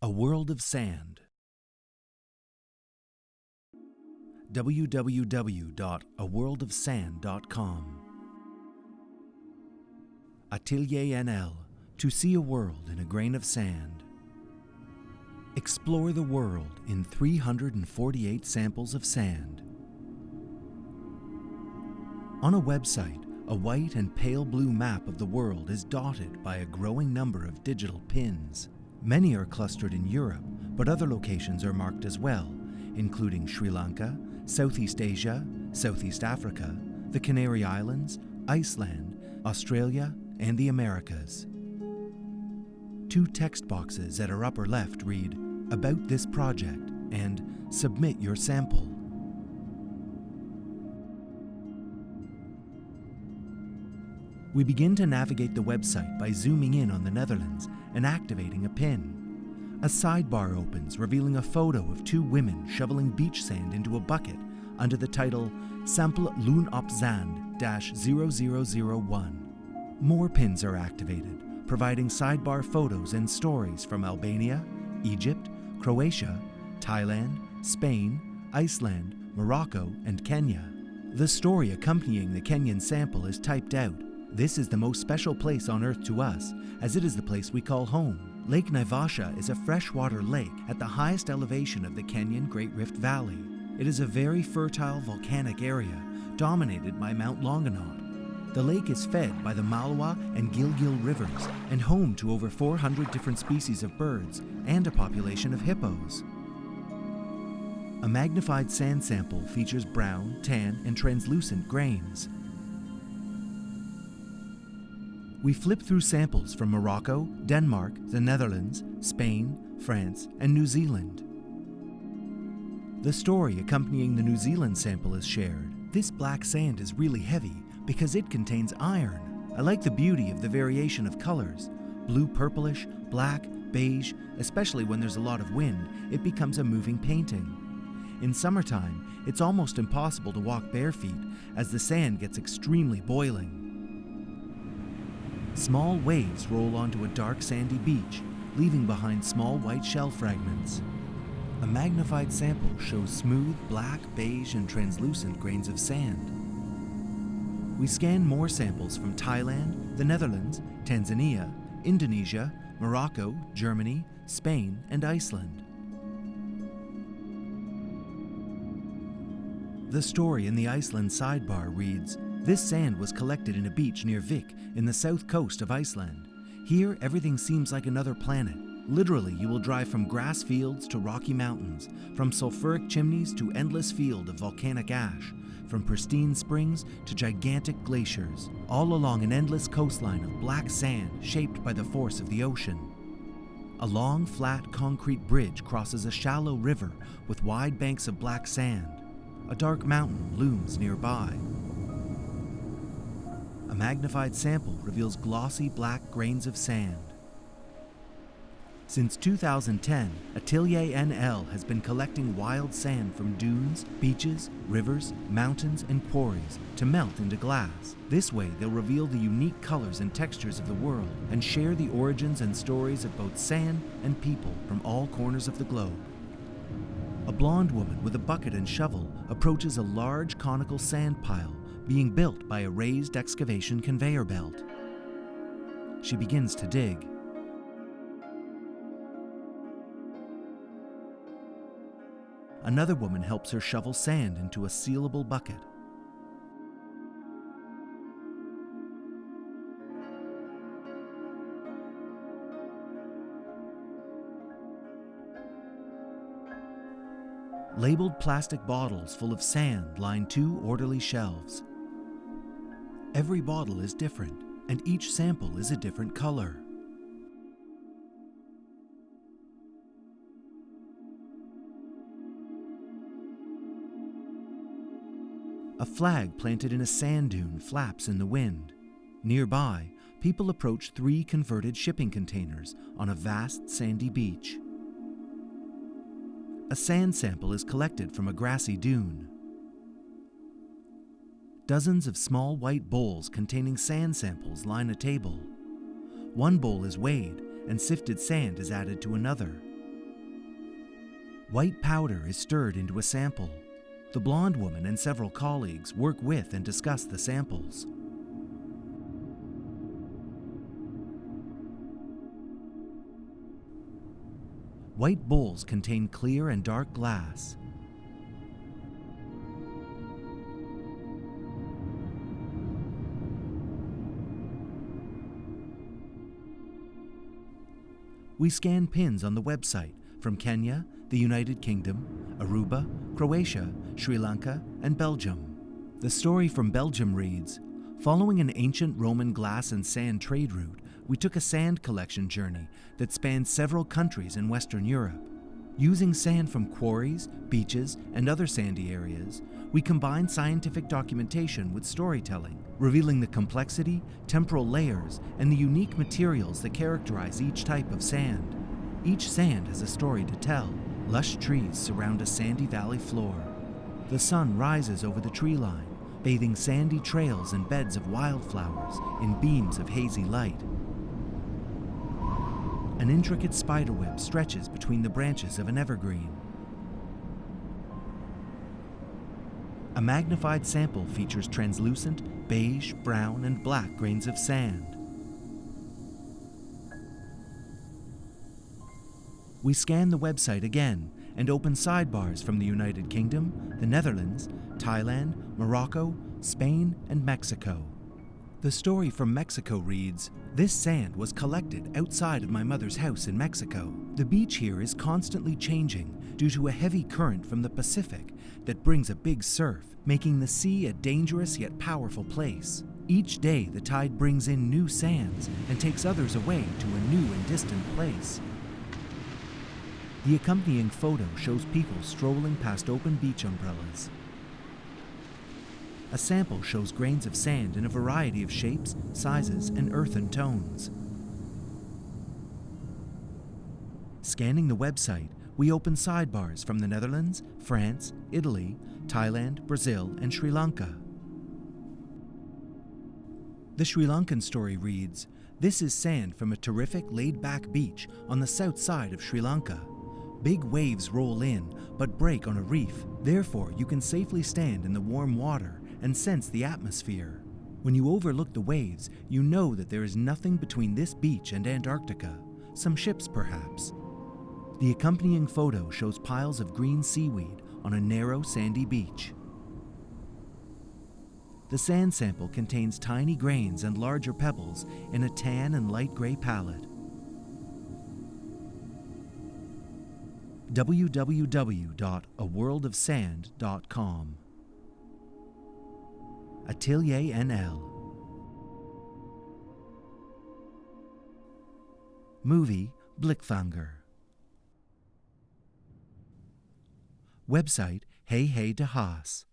A World of Sand. www.aworldofsand.com. Atelier NL To see a world in a grain of sand. Explore the world in 348 samples of sand. On a website, a white and pale blue map of the world is dotted by a growing number of digital pins. Many are clustered in Europe, but other locations are marked as well, including Sri Lanka, Southeast Asia, Southeast Africa, the Canary Islands, Iceland, Australia, and the Americas. Two text boxes at our upper left read, About this project and Submit your sample. We begin to navigate the website by zooming in on the Netherlands and activating a pin. A sidebar opens revealing a photo of two women shoveling beach sand into a bucket under the title Sample Loon op Zand 0001. More pins are activated, providing sidebar photos and stories from Albania, Egypt, Croatia, Thailand, Spain, Iceland, Morocco, and Kenya. The story accompanying the Kenyan sample is typed out. This is the most special place on Earth to us, as it is the place we call home. Lake Naivasha is a freshwater lake at the highest elevation of the Kenyan Great Rift Valley. It is a very fertile volcanic area, dominated by Mount Longonot. The lake is fed by the Malewa and Gilgil rivers and home to over 400 different species of birds and a population of hippos. A magnified sand sample features brown, tan, and translucent grains. We flip through samples from Morocco, Denmark, the Netherlands, Spain, France, and New Zealand. The story accompanying the New Zealand sample is shared. This black sand is really heavy because it contains iron. I like the beauty of the variation of colors. Blue purplish, black, beige, especially when there's a lot of wind, it becomes a moving painting. In summertime, it's almost impossible to walk bare feet as the sand gets extremely boiling. Small waves roll onto a dark sandy beach, leaving behind small white shell fragments. A magnified sample shows smooth black, beige, and translucent grains of sand. We scan more samples from Thailand, the Netherlands, Tanzania, Indonesia, Morocco, Germany, Spain, and Iceland. The story in the Iceland sidebar reads This sand was collected in a beach near Vik in the south coast of Iceland. Here, everything seems like another planet. Literally, you will drive from grass fields to rocky mountains, from sulfuric chimneys to endless field of volcanic ash, from pristine springs to gigantic glaciers, all along an endless coastline of black sand shaped by the force of the ocean. A long, flat concrete bridge crosses a shallow river with wide banks of black sand. A dark mountain looms nearby. A magnified sample reveals glossy black grains of sand. Since 2010, Atelier NL has been collecting wild sand from dunes, beaches, rivers, mountains, and quarries to melt into glass. This way, they'll reveal the unique colors and textures of the world and share the origins and stories of both sand and people from all corners of the globe. A blonde woman with a bucket and shovel approaches a large conical sand pile being built by a raised excavation conveyor belt. She begins to dig. Another woman helps her shovel sand into a sealable bucket. Labeled plastic bottles full of sand line two orderly shelves. Every bottle is different, and each sample is a different color. A flag planted in a sand dune flaps in the wind. Nearby, people approach three converted shipping containers on a vast sandy beach. A sand sample is collected from a grassy dune. Dozens of small white bowls containing sand samples line a table. One bowl is weighed, and sifted sand is added to another. White powder is stirred into a sample. The blonde woman and several colleagues work with and discuss the samples. White bowls contain clear and dark glass. We scan pins on the website from Kenya, the United Kingdom, Aruba, Croatia, Sri Lanka, and Belgium. The story from Belgium reads Following an ancient Roman glass and sand trade route, we took a sand collection journey that spanned several countries in Western Europe. Using sand from quarries, beaches, and other sandy areas, we combine scientific documentation with storytelling, revealing the complexity, temporal layers, and the unique materials that characterize each type of sand. Each sand has a story to tell. Lush trees surround a sandy valley floor. The sun rises over the tree line, bathing sandy trails and beds of wildflowers in beams of hazy light. An intricate spiderweb stretches between the branches of an evergreen. A magnified sample features translucent, beige, brown, and black grains of sand. We scan the website again and open sidebars from the United Kingdom, the Netherlands, Thailand, Morocco, Spain, and Mexico. The story from Mexico reads This sand was collected outside of my mother's house in Mexico. The beach here is constantly changing due to a heavy current from the Pacific that brings a big surf, making the sea a dangerous yet powerful place. Each day, the tide brings in new sands and takes others away to a new and distant place. The accompanying photo shows people strolling past open beach umbrellas. A sample shows grains of sand in a variety of shapes, sizes, and earthen tones. Scanning the website, we open sidebars from the Netherlands, France, Italy, Thailand, Brazil, and Sri Lanka. The Sri Lankan story reads This is sand from a terrific laid back beach on the south side of Sri Lanka. Big waves roll in, but break on a reef. Therefore, you can safely stand in the warm water and sense the atmosphere. When you overlook the waves, you know that there is nothing between this beach and Antarctica, some ships perhaps. The accompanying photo shows piles of green seaweed on a narrow sandy beach. The sand sample contains tiny grains and larger pebbles in a tan and light gray palette. www.aworldofsand.com Atelier NL Movie Blickfanger. Website Hey Hey de Haas